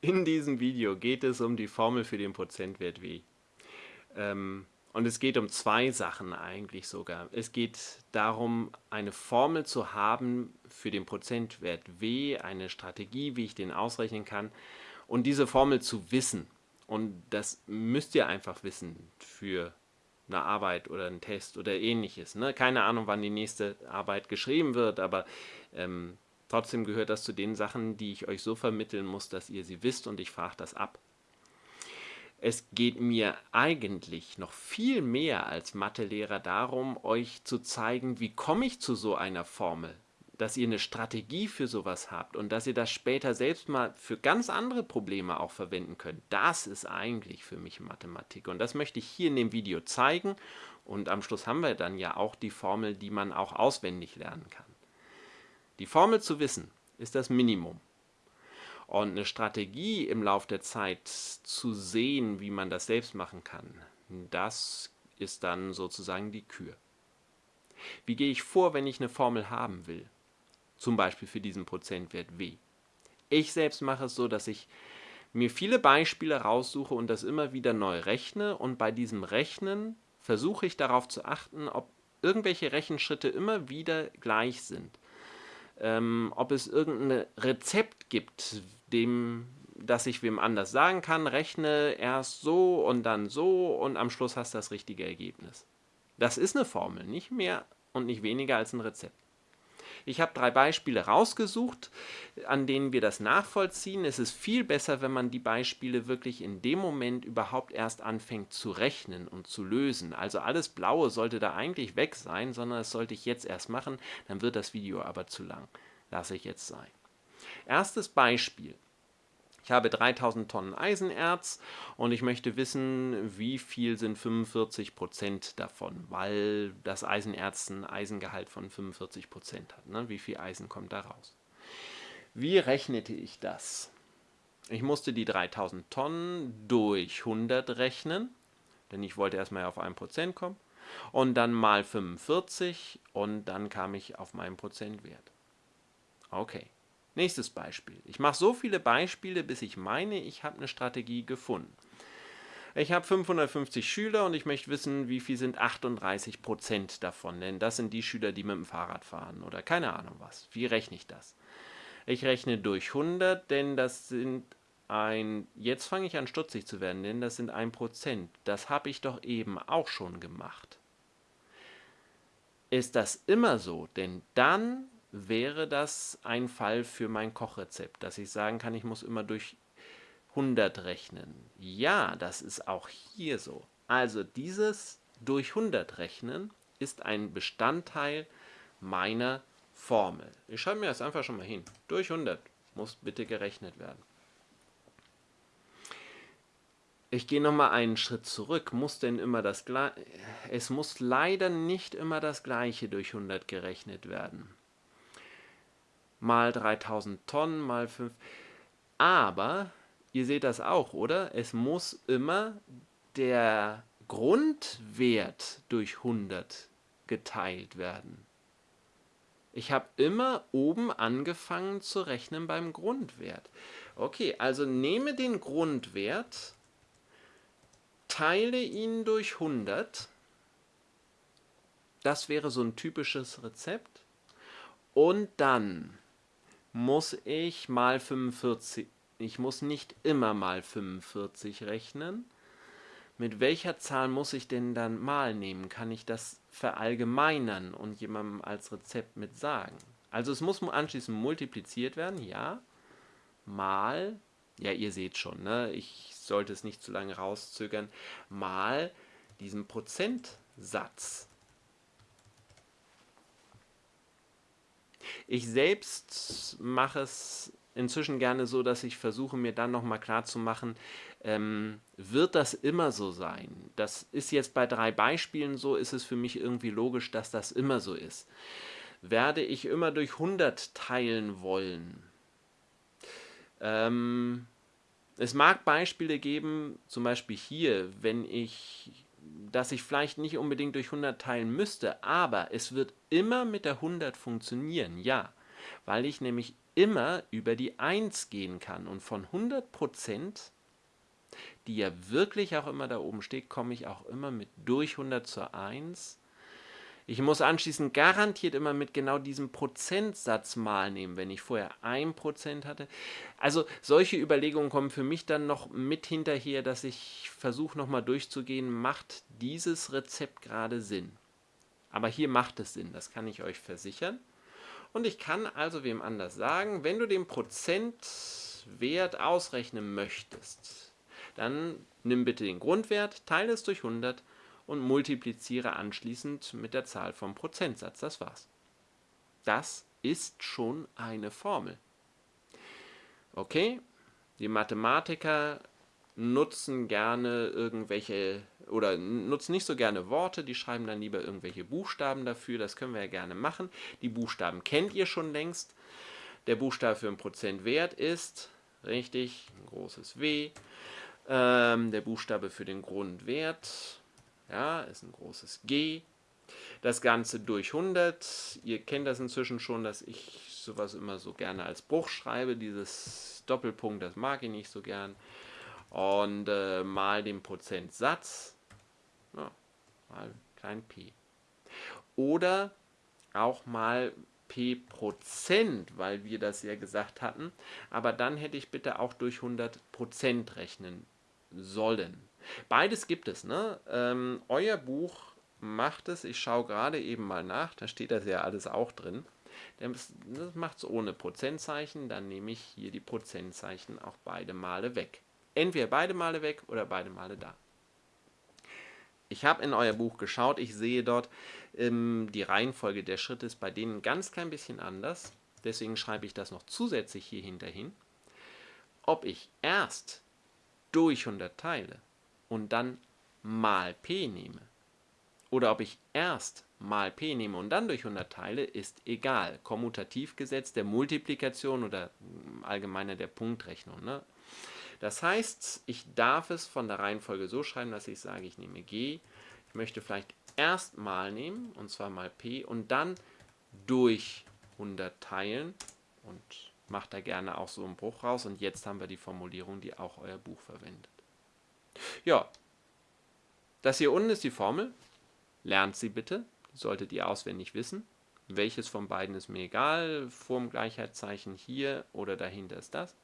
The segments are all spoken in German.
In diesem Video geht es um die Formel für den Prozentwert W. Ähm, und es geht um zwei Sachen eigentlich sogar. Es geht darum, eine Formel zu haben für den Prozentwert W, eine Strategie, wie ich den ausrechnen kann und diese Formel zu wissen. Und das müsst ihr einfach wissen für eine Arbeit oder einen Test oder ähnliches. Ne? Keine Ahnung, wann die nächste Arbeit geschrieben wird, aber ähm, Trotzdem gehört das zu den Sachen, die ich euch so vermitteln muss, dass ihr sie wisst und ich frage das ab. Es geht mir eigentlich noch viel mehr als Mathelehrer darum, euch zu zeigen, wie komme ich zu so einer Formel, dass ihr eine Strategie für sowas habt und dass ihr das später selbst mal für ganz andere Probleme auch verwenden könnt. Das ist eigentlich für mich Mathematik und das möchte ich hier in dem Video zeigen und am Schluss haben wir dann ja auch die Formel, die man auch auswendig lernen kann. Die Formel zu wissen ist das Minimum. Und eine Strategie im Laufe der Zeit zu sehen, wie man das selbst machen kann, das ist dann sozusagen die Kür. Wie gehe ich vor, wenn ich eine Formel haben will? Zum Beispiel für diesen Prozentwert W. Ich selbst mache es so, dass ich mir viele Beispiele raussuche und das immer wieder neu rechne und bei diesem Rechnen versuche ich darauf zu achten, ob irgendwelche Rechenschritte immer wieder gleich sind ähm, ob es irgendein Rezept gibt, dem, das ich wem anders sagen kann, rechne erst so und dann so und am Schluss hast du das richtige Ergebnis. Das ist eine Formel, nicht mehr und nicht weniger als ein Rezept. Ich habe drei Beispiele rausgesucht, an denen wir das nachvollziehen. Es ist viel besser, wenn man die Beispiele wirklich in dem Moment überhaupt erst anfängt zu rechnen und zu lösen. Also alles Blaue sollte da eigentlich weg sein, sondern das sollte ich jetzt erst machen, dann wird das Video aber zu lang. Lasse ich jetzt sein. Erstes Beispiel. Ich habe 3000 Tonnen Eisenerz und ich möchte wissen, wie viel sind 45 Prozent davon, weil das Eisenerz ein Eisengehalt von 45 Prozent hat. Ne? Wie viel Eisen kommt da raus? Wie rechnete ich das? Ich musste die 3000 Tonnen durch 100 rechnen, denn ich wollte erstmal auf 1% kommen, und dann mal 45 und dann kam ich auf meinen Prozentwert. Okay. Nächstes Beispiel. Ich mache so viele Beispiele, bis ich meine, ich habe eine Strategie gefunden. Ich habe 550 Schüler und ich möchte wissen, wie viel sind 38 Prozent davon, denn das sind die Schüler, die mit dem Fahrrad fahren oder keine Ahnung was. Wie rechne ich das? Ich rechne durch 100, denn das sind ein, jetzt fange ich an stutzig zu werden, denn das sind 1 Prozent. Das habe ich doch eben auch schon gemacht. Ist das immer so? Denn dann wäre das ein Fall für mein Kochrezept, dass ich sagen kann, ich muss immer durch 100 rechnen. Ja, das ist auch hier so. Also dieses durch 100 rechnen ist ein Bestandteil meiner Formel. Ich schreibe mir das einfach schon mal hin. Durch 100 muss bitte gerechnet werden. Ich gehe nochmal einen Schritt zurück. Muss denn immer das Gleiche? Es muss leider nicht immer das Gleiche durch 100 gerechnet werden mal 3000 Tonnen mal 5. Aber ihr seht das auch, oder? Es muss immer der Grundwert durch 100 geteilt werden. Ich habe immer oben angefangen zu rechnen beim Grundwert. Okay, also nehme den Grundwert, teile ihn durch 100. Das wäre so ein typisches Rezept. Und dann muss ich mal 45, ich muss nicht immer mal 45 rechnen. Mit welcher Zahl muss ich denn dann mal nehmen? Kann ich das verallgemeinern und jemandem als Rezept mit sagen? Also es muss anschließend multipliziert werden, ja. Mal, ja ihr seht schon, ne? ich sollte es nicht zu lange rauszögern, mal diesen Prozentsatz. Ich selbst mache es inzwischen gerne so, dass ich versuche, mir dann nochmal klar zu machen, ähm, wird das immer so sein? Das ist jetzt bei drei Beispielen so, ist es für mich irgendwie logisch, dass das immer so ist. Werde ich immer durch 100 teilen wollen? Ähm, es mag Beispiele geben, zum Beispiel hier, wenn ich dass ich vielleicht nicht unbedingt durch 100 teilen müsste, aber es wird immer mit der 100 funktionieren, ja. weil ich nämlich immer über die 1 gehen kann. Und von 100%, die ja wirklich auch immer da oben steht, komme ich auch immer mit durch 100 zur 1 ich muss anschließend garantiert immer mit genau diesem Prozentsatz mal nehmen, wenn ich vorher 1% hatte. Also solche Überlegungen kommen für mich dann noch mit hinterher, dass ich versuche nochmal durchzugehen, macht dieses Rezept gerade Sinn? Aber hier macht es Sinn, das kann ich euch versichern. Und ich kann also wem anders sagen, wenn du den Prozentwert ausrechnen möchtest, dann nimm bitte den Grundwert, teile es durch 100 und multipliziere anschließend mit der Zahl vom Prozentsatz. Das war's. Das ist schon eine Formel. Okay, die Mathematiker nutzen gerne irgendwelche oder nutzen nicht so gerne Worte, die schreiben dann lieber irgendwelche Buchstaben dafür, das können wir ja gerne machen. Die Buchstaben kennt ihr schon längst. Der Buchstabe für einen Prozentwert ist, richtig, ein großes W. Ähm, der Buchstabe für den Grundwert ja, ist ein großes G. Das Ganze durch 100. Ihr kennt das inzwischen schon, dass ich sowas immer so gerne als Bruch schreibe. Dieses Doppelpunkt, das mag ich nicht so gern. Und äh, mal den Prozentsatz. Ja, mal klein p. Oder auch mal p Prozent, weil wir das ja gesagt hatten. Aber dann hätte ich bitte auch durch 100 Prozent rechnen sollen. Beides gibt es. Ne? Ähm, euer Buch macht es, ich schaue gerade eben mal nach, da steht das ja alles auch drin. Das macht es ohne Prozentzeichen, dann nehme ich hier die Prozentzeichen auch beide Male weg. Entweder beide Male weg oder beide Male da. Ich habe in euer Buch geschaut, ich sehe dort, ähm, die Reihenfolge der Schritte ist bei denen ganz klein bisschen anders. Deswegen schreibe ich das noch zusätzlich hier hinterhin. Ob ich erst durch 100 teile und dann mal p nehme, oder ob ich erst mal p nehme und dann durch 100 teile, ist egal. Kommutativgesetz der Multiplikation oder allgemeiner der Punktrechnung. Ne? Das heißt, ich darf es von der Reihenfolge so schreiben, dass ich sage, ich nehme g, ich möchte vielleicht erst mal nehmen, und zwar mal p, und dann durch 100 teilen und macht da gerne auch so einen Bruch raus. Und jetzt haben wir die Formulierung, die auch euer Buch verwendet. Ja, das hier unten ist die Formel. Lernt sie bitte, solltet ihr auswendig wissen. Welches von beiden ist mir egal, vorm Gleichheitszeichen hier oder dahinter ist das.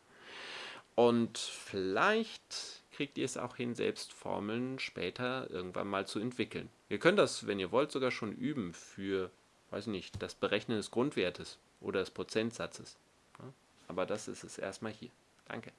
Und vielleicht kriegt ihr es auch hin, selbst Formeln später irgendwann mal zu entwickeln. Ihr könnt das, wenn ihr wollt, sogar schon üben für, weiß nicht, das Berechnen des Grundwertes oder des Prozentsatzes. Aber das ist es erstmal hier. Danke.